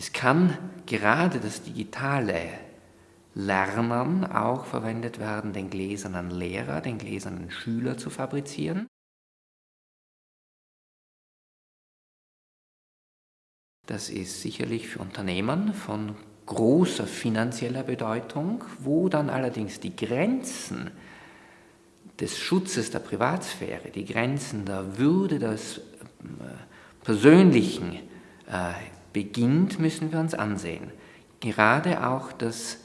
Es kann gerade das digitale Lernen auch verwendet werden, den gläsernen Lehrer, den gläsernen Schüler zu fabrizieren. Das ist sicherlich für Unternehmen von großer finanzieller Bedeutung, wo dann allerdings die Grenzen des Schutzes der Privatsphäre, die Grenzen der Würde des äh, Persönlichen äh, beginnt, müssen wir uns ansehen. Gerade auch das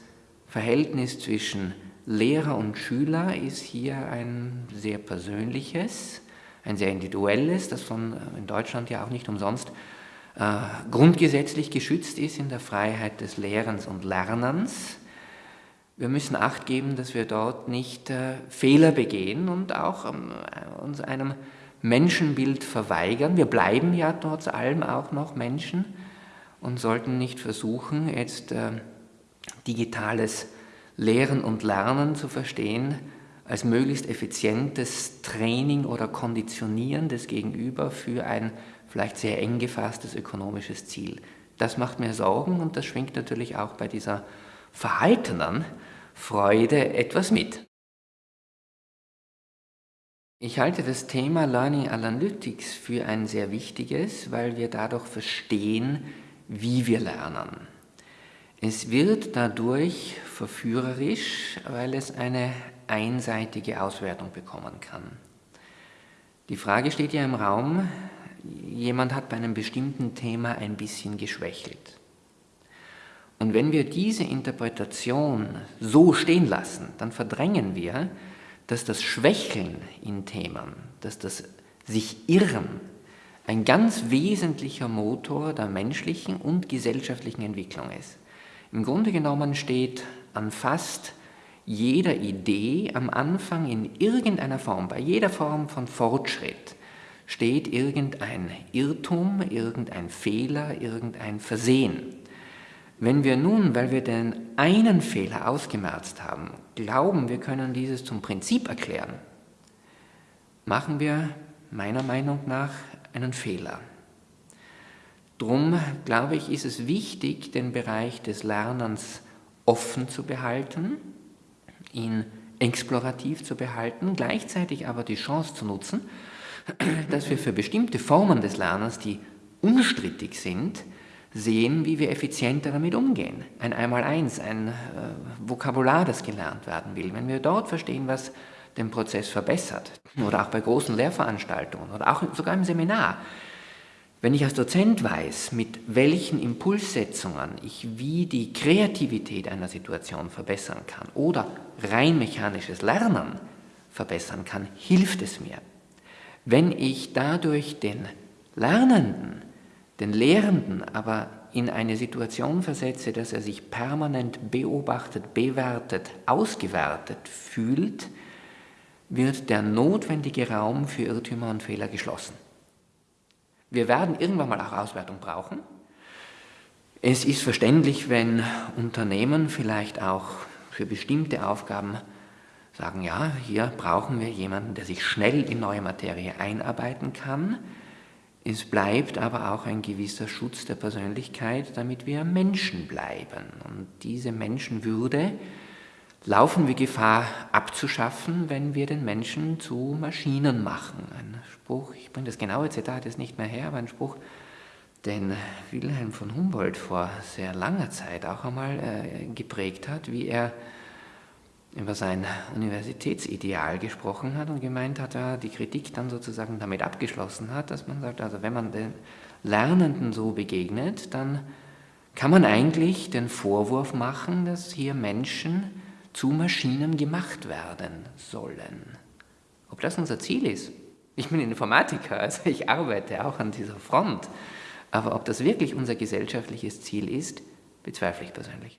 Verhältnis zwischen Lehrer und Schüler ist hier ein sehr persönliches, ein sehr individuelles, das von, äh, in Deutschland ja auch nicht umsonst äh, grundgesetzlich geschützt ist in der Freiheit des Lehrens und Lernens. Wir müssen Acht geben, dass wir dort nicht äh, Fehler begehen und auch ähm, uns einem Menschenbild verweigern. Wir bleiben ja trotz allem auch noch Menschen und sollten nicht versuchen, jetzt äh, digitales Lehren und Lernen zu verstehen als möglichst effizientes Training oder Konditionieren des Gegenüber für ein vielleicht sehr eng gefasstes ökonomisches Ziel. Das macht mir Sorgen und das schwingt natürlich auch bei dieser verhaltenen Freude etwas mit. Ich halte das Thema Learning Analytics für ein sehr wichtiges, weil wir dadurch verstehen, wie wir lernen. Es wird dadurch verführerisch, weil es eine einseitige Auswertung bekommen kann. Die Frage steht ja im Raum, jemand hat bei einem bestimmten Thema ein bisschen geschwächelt. Und wenn wir diese Interpretation so stehen lassen, dann verdrängen wir, dass das Schwächeln in Themen, dass das sich irren ein ganz wesentlicher Motor der menschlichen und gesellschaftlichen Entwicklung ist. Im Grunde genommen steht an fast jeder Idee am Anfang in irgendeiner Form, bei jeder Form von Fortschritt, steht irgendein Irrtum, irgendein Fehler, irgendein Versehen. Wenn wir nun, weil wir den einen Fehler ausgemerzt haben, glauben, wir können dieses zum Prinzip erklären, machen wir meiner Meinung nach einen Fehler. Drum, glaube ich, ist es wichtig, den Bereich des Lernens offen zu behalten, ihn explorativ zu behalten, gleichzeitig aber die Chance zu nutzen, dass wir für bestimmte Formen des Lernens, die unstrittig sind, sehen, wie wir effizienter damit umgehen. Ein Einmaleins, ein äh, Vokabular, das gelernt werden will. Wenn wir dort verstehen, was den Prozess verbessert. Oder auch bei großen Lehrveranstaltungen oder auch sogar im Seminar. Wenn ich als Dozent weiß, mit welchen Impulssetzungen ich wie die Kreativität einer Situation verbessern kann oder rein mechanisches Lernen verbessern kann, hilft es mir. Wenn ich dadurch den Lernenden, den Lehrenden aber in eine Situation versetze, dass er sich permanent beobachtet, bewertet, ausgewertet fühlt, wird der notwendige Raum für Irrtümer und Fehler geschlossen. Wir werden irgendwann mal auch Auswertung brauchen. Es ist verständlich, wenn Unternehmen vielleicht auch für bestimmte Aufgaben sagen, ja, hier brauchen wir jemanden, der sich schnell in neue Materie einarbeiten kann. Es bleibt aber auch ein gewisser Schutz der Persönlichkeit, damit wir Menschen bleiben. Und diese Menschenwürde laufen wir Gefahr abzuschaffen, wenn wir den Menschen zu Maschinen machen. Ein Spruch, ich bringe das genaue Zitat jetzt nicht mehr her, aber ein Spruch, den Wilhelm von Humboldt vor sehr langer Zeit auch einmal äh, geprägt hat, wie er über sein Universitätsideal gesprochen hat und gemeint hat, ja, die Kritik dann sozusagen damit abgeschlossen hat, dass man sagt, also wenn man den Lernenden so begegnet, dann kann man eigentlich den Vorwurf machen, dass hier Menschen zu Maschinen gemacht werden sollen. Ob das unser Ziel ist? Ich bin Informatiker, also ich arbeite auch an dieser Front. Aber ob das wirklich unser gesellschaftliches Ziel ist, bezweifle ich persönlich.